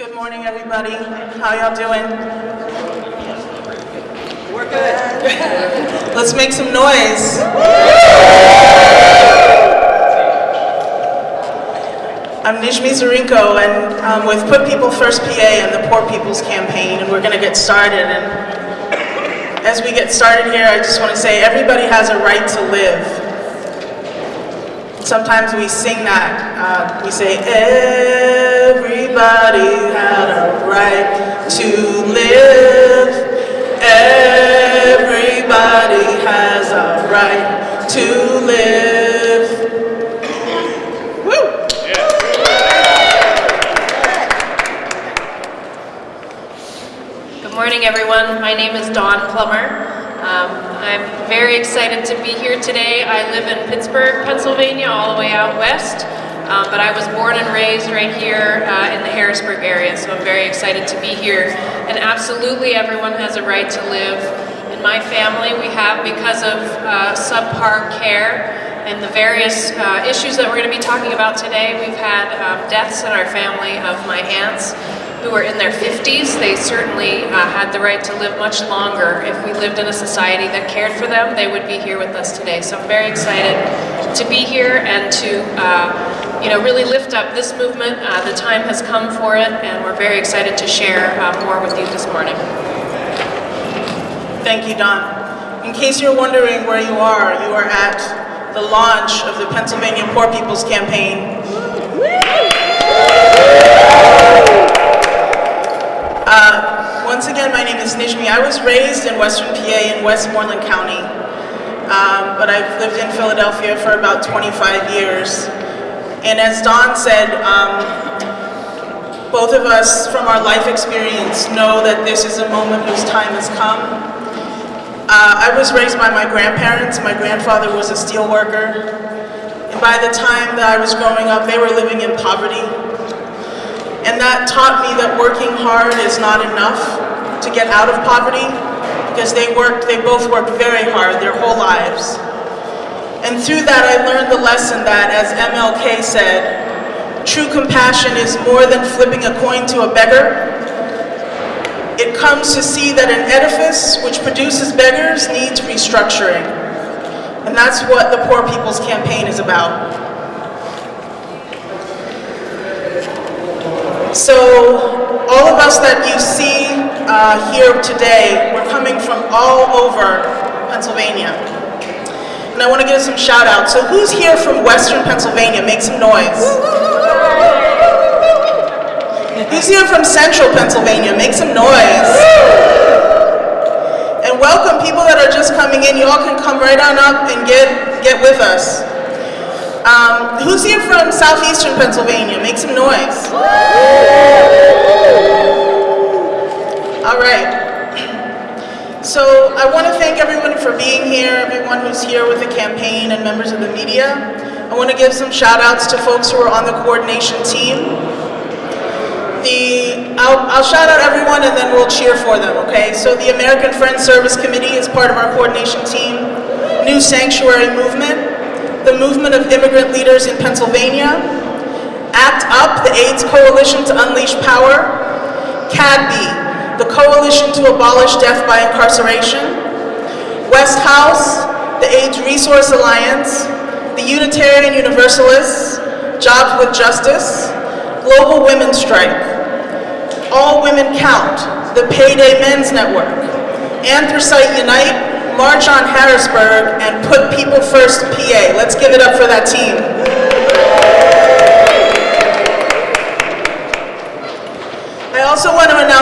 Good morning, everybody. How y'all doing? We're good. Let's make some noise. I'm Nijmie Dzurinko, and I'm with Put People First PA and the Poor People's Campaign, and we're going to get started. And as we get started here, I just want to say everybody has a right to live. Sometimes we sing that. Uh, we say, everybody had a right to live. Everybody has a right to live. Woo! Good morning, everyone. My name is Dawn Plummer. Um, I'm very excited to be here today. I live in Pittsburgh, Pennsylvania, all the way out west, um, but I was born and raised right here uh, in the Harrisburg area, so I'm very excited to be here. And absolutely, everyone has a right to live. In my family, we have, because of uh, subpar care and the various uh, issues that we're going to be talking about today, we've had um, deaths in our family of my aunts who are in their 50s, they certainly uh, had the right to live much longer. If we lived in a society that cared for them, they would be here with us today. So I'm very excited to be here and to uh, you know, really lift up this movement. Uh, the time has come for it, and we're very excited to share uh, more with you this morning. Thank you, Dawn. In case you're wondering where you are, you are at the launch of the Pennsylvania Poor People's Campaign. Uh, once again, my name is Nijmie. I was raised in Western PA in Westmoreland County, um, but I've lived in Philadelphia for about 25 years. And as Dawn said, um, both of us from our life experience know that this is a moment whose time has come. Uh, I was raised by my grandparents. My grandfather was a steel worker. And by the time that I was growing up, they were living in poverty. And that taught me that working hard is not enough to get out of poverty because they worked, they both worked very hard their whole lives. And through that I learned the lesson that, as MLK said, true compassion is more than flipping a coin to a beggar. It comes to see that an edifice which produces beggars needs restructuring. And that's what the Poor People's Campaign is about. So all of us that you see uh, here today, we're coming from all over Pennsylvania. And I want to give some shout outs. So who's here from Western Pennsylvania? Make some noise. Who's here from Central Pennsylvania? Make some noise. And welcome people that are just coming in. You all can come right on up and get, get with us. Um, who's here from southeastern Pennsylvania? Make some noise. All right. So I want to thank everyone for being here, everyone who's here with the campaign and members of the media. I want to give some shout outs to folks who are on the coordination team. The, I'll, I'll shout out everyone and then we'll cheer for them, okay? So the American Friends Service Committee is part of our coordination team. New Sanctuary Movement, the Movement of Immigrant Leaders in Pennsylvania, ACT UP, the AIDS Coalition to Unleash Power, CADB, the Coalition to Abolish Death by Incarceration, West House, the AIDS Resource Alliance, the Unitarian Universalists, Jobs with Justice, Global Women's Strike, All Women Count, the Payday Men's Network, Anthracite Unite, March on Harrisburg, and Put People First PA. Let's give it up for that team.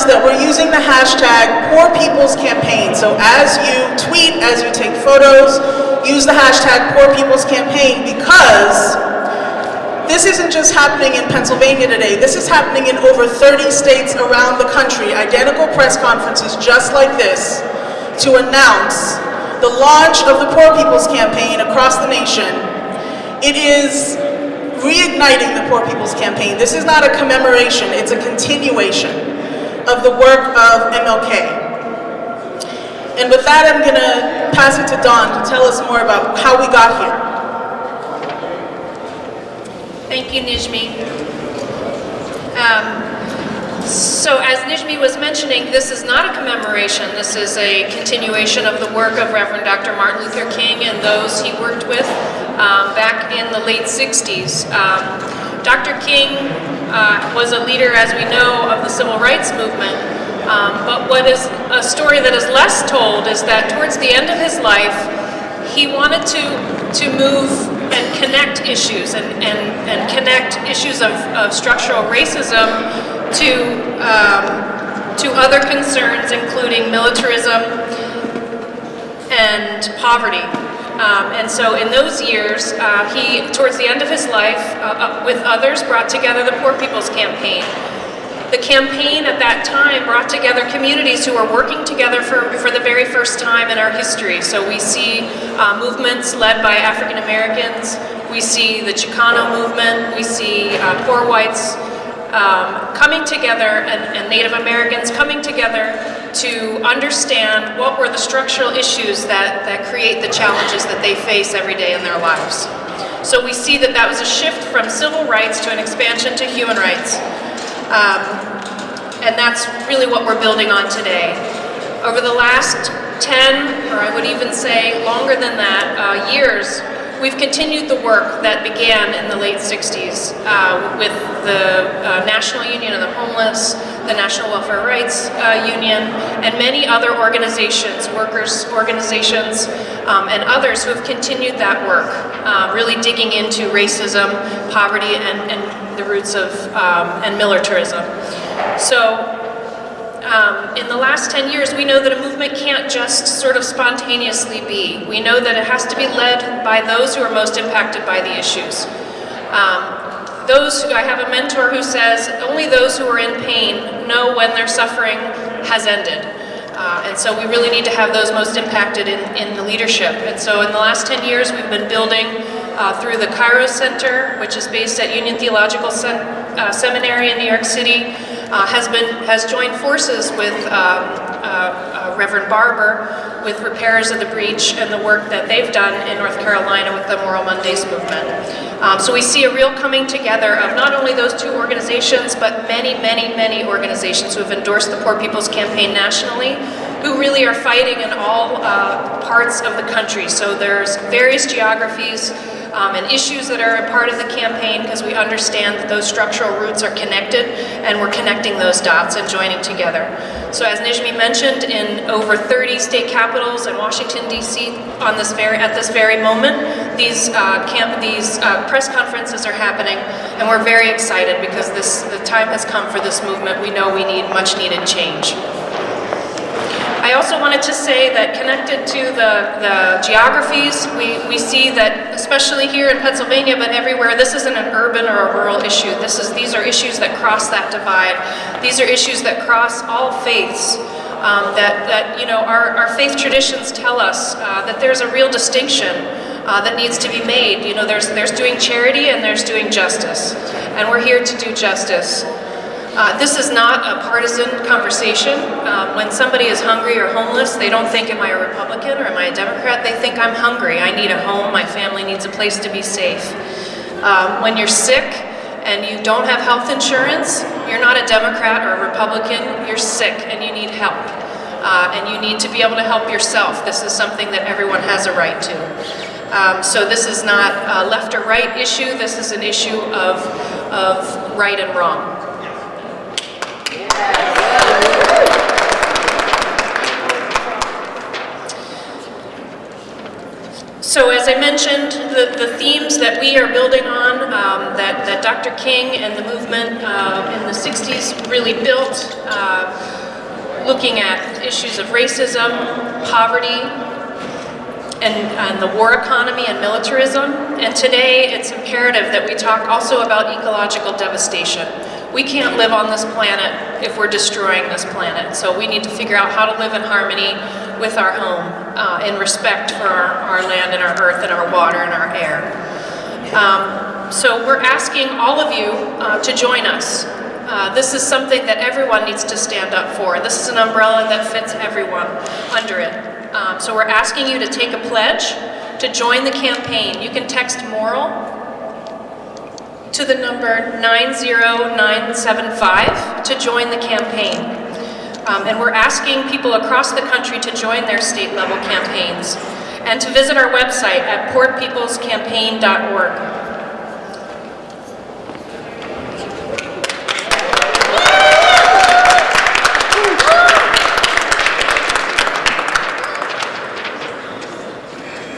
Announce that we're using the hashtag Poor People's Campaign. So as you tweet, as you take photos, use the hashtag Poor People's Campaign because this isn't just happening in Pennsylvania today. This is happening in over 30 states around the country. Identical press conferences just like this to announce the launch of the Poor People's Campaign across the nation. It is reigniting the Poor People's Campaign. This is not a commemoration, it's a continuation of the work of MLK. And with that, I'm going to pass it to Dawn to tell us more about how we got here. Thank you, Nijmie. Um, So as Nijmie was mentioning, this is not a commemoration. This is a continuation of the work of Reverend Dr. Martin Luther King and those he worked with um, back in the late 60s. Um, Dr. King uh, was a leader, as we know, of the civil rights movement. Um, but what is a story that is less told is that towards the end of his life, he wanted to, to move and connect issues and, and, and connect issues of, of structural racism to, um, to other concerns, including militarism and poverty. Um, and so in those years, uh, he, towards the end of his life, uh, uh, with others, brought together the Poor People's Campaign. The campaign at that time brought together communities who were working together for, for the very first time in our history. So we see uh, movements led by African Americans, we see the Chicano movement, we see uh, poor whites um, coming together and, and Native Americans coming together to understand what were the structural issues that, that create the challenges that they face every day in their lives. So we see that that was a shift from civil rights to an expansion to human rights. Um, and that's really what we're building on today. Over the last 10, or I would even say longer than that, uh, years, We've continued the work that began in the late 60s uh, with the uh, National Union of the Homeless, the National Welfare Rights uh, Union, and many other organizations, workers' organizations, um, and others who have continued that work, uh, really digging into racism, poverty, and, and the roots of, um, and militarism. So um, in the last 10 years, we know that a movement can't just sort of spontaneously be. We know that it has to be led by those who are most impacted by the issues. Um, those who, I have a mentor who says, only those who are in pain know when their suffering has ended. Uh, and so we really need to have those most impacted in, in the leadership. And so in the last 10 years, we've been building uh, through the Kairos Center, which is based at Union Theological Sen uh, Seminary in New York City, uh, has been has joined forces with um, uh, uh, Reverend Barber with Repairers of the Breach and the work that they've done in North Carolina with the Moral Mondays movement. Um, so we see a real coming together of not only those two organizations, but many, many, many organizations who have endorsed the Poor People's Campaign nationally, who really are fighting in all uh, parts of the country. So there's various geographies, um, and issues that are a part of the campaign because we understand that those structural roots are connected and we're connecting those dots and joining together. So as Nijmie mentioned, in over 30 state capitals and Washington, D.C. on this very, at this very moment, these, uh, camp, these uh, press conferences are happening and we're very excited because this, the time has come for this movement. We know we need much needed change. I also wanted to say that connected to the, the geographies, we, we see that, especially here in Pennsylvania, but everywhere, this isn't an urban or a rural issue. This is, these are issues that cross that divide. These are issues that cross all faiths. Um, that, that, you know, our, our faith traditions tell us uh, that there's a real distinction uh, that needs to be made. You know, there's, there's doing charity and there's doing justice. And we're here to do justice. Uh, this is not a partisan conversation. Uh, when somebody is hungry or homeless, they don't think, am I a Republican or am I a Democrat? They think, I'm hungry, I need a home, my family needs a place to be safe. Um, when you're sick and you don't have health insurance, you're not a Democrat or a Republican, you're sick and you need help. Uh, and you need to be able to help yourself. This is something that everyone has a right to. Um, so this is not a left or right issue, this is an issue of, of right and wrong. So as I mentioned, the, the themes that we are building on, um, that, that Dr. King and the movement uh, in the 60s really built, uh, looking at issues of racism, poverty, and, and, the war economy and militarism. And today it's imperative that we talk also about ecological devastation. We can't live on this planet if we're destroying this planet. So we need to figure out how to live in harmony with our home uh, in respect for our, our, land and our earth and our water and our air. Um, so we're asking all of you uh, to join us. Uh, this is something that everyone needs to stand up for. This is an umbrella that fits everyone under it. Um, so we're asking you to take a pledge to join the campaign. You can text MORAL to the number 90975 to join the campaign. Um, and we're asking people across the country to join their state level campaigns and to visit our website at poorpeoplescampaign.org.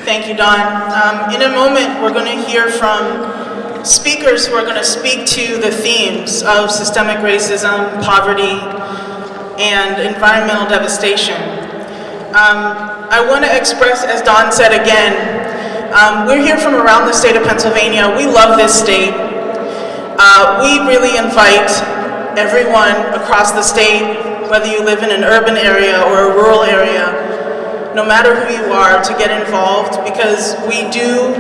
Thank you, Dawn. Um, in a moment, we're going to hear from speakers who are going to speak to the themes of systemic racism, poverty, and environmental devastation. Um, I want to express, as Dawn said again, um, we're here from around the state of Pennsylvania. We love this state. Uh, we really invite everyone across the state, whether you live in an urban area or a rural area, no matter who you are, to get involved because we do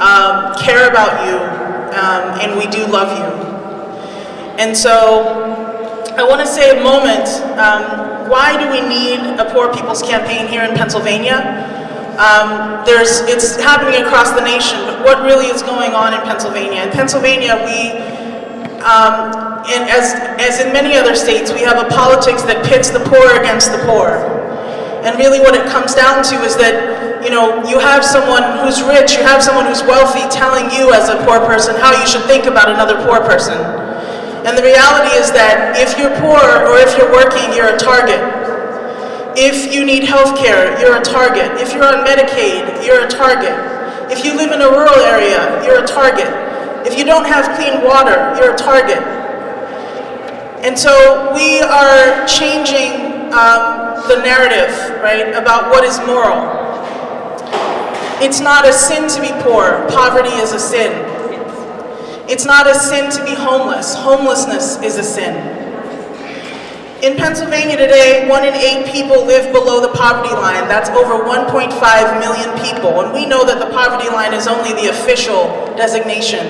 um, care about you um, and we do love you. And so I want to say a moment, um, why do we need a Poor People's Campaign here in Pennsylvania? Um, there's, it's happening across the nation, but what really is going on in Pennsylvania? In Pennsylvania, we, um, and as, as in many other states, we have a politics that pits the poor against the poor. And really what it comes down to is that, you know, you have someone who's rich, you have someone who's wealthy telling you as a poor person how you should think about another poor person. And the reality is that if you're poor or if you're working, you're a target. If you need health care, you're a target. If you're on Medicaid, you're a target. If you live in a rural area, you're a target. If you don't have clean water, you're a target. And so we are changing um, the narrative, right, about what is moral. It's not a sin to be poor. Poverty is a sin. It's not a sin to be homeless. Homelessness is a sin. In Pennsylvania today, one in eight people live below the poverty line. That's over 1.5 million people. And we know that the poverty line is only the official designation.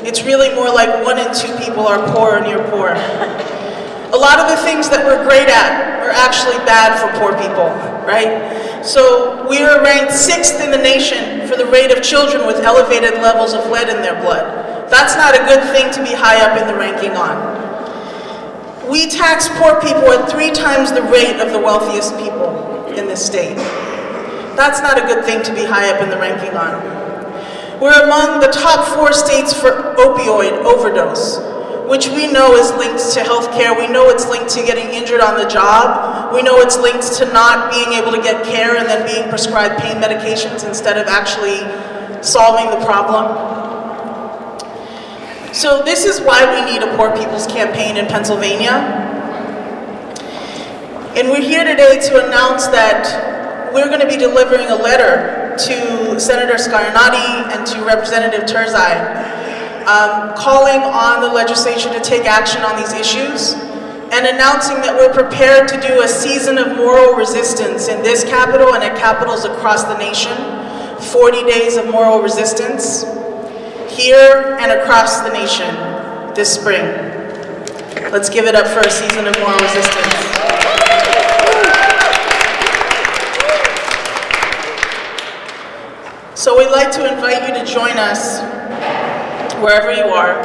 It's really more like one in two people are poor or near poor. A lot of the things that we're great at are actually bad for poor people, right? So we are ranked sixth in the nation for the rate of children with elevated levels of lead in their blood. That's not a good thing to be high up in the ranking on. We tax poor people at three times the rate of the wealthiest people in this state. That's not a good thing to be high up in the ranking on. We're among the top four states for opioid overdose, which we know is linked to health care. We know it's linked to getting injured on the job. We know it's linked to not being able to get care and then being prescribed pain medications instead of actually solving the problem. So this is why we need a Poor People's Campaign in Pennsylvania. And we're here today to announce that we're going to be delivering a letter to Senator Scarnati and to Representative Turzai um, calling on the legislature to take action on these issues and announcing that we're prepared to do a season of moral resistance in this capital and at capitals across the nation, 40 days of moral resistance here and across the nation this spring. Let's give it up for a season of moral resistance. So we'd like to invite you to join us wherever you are.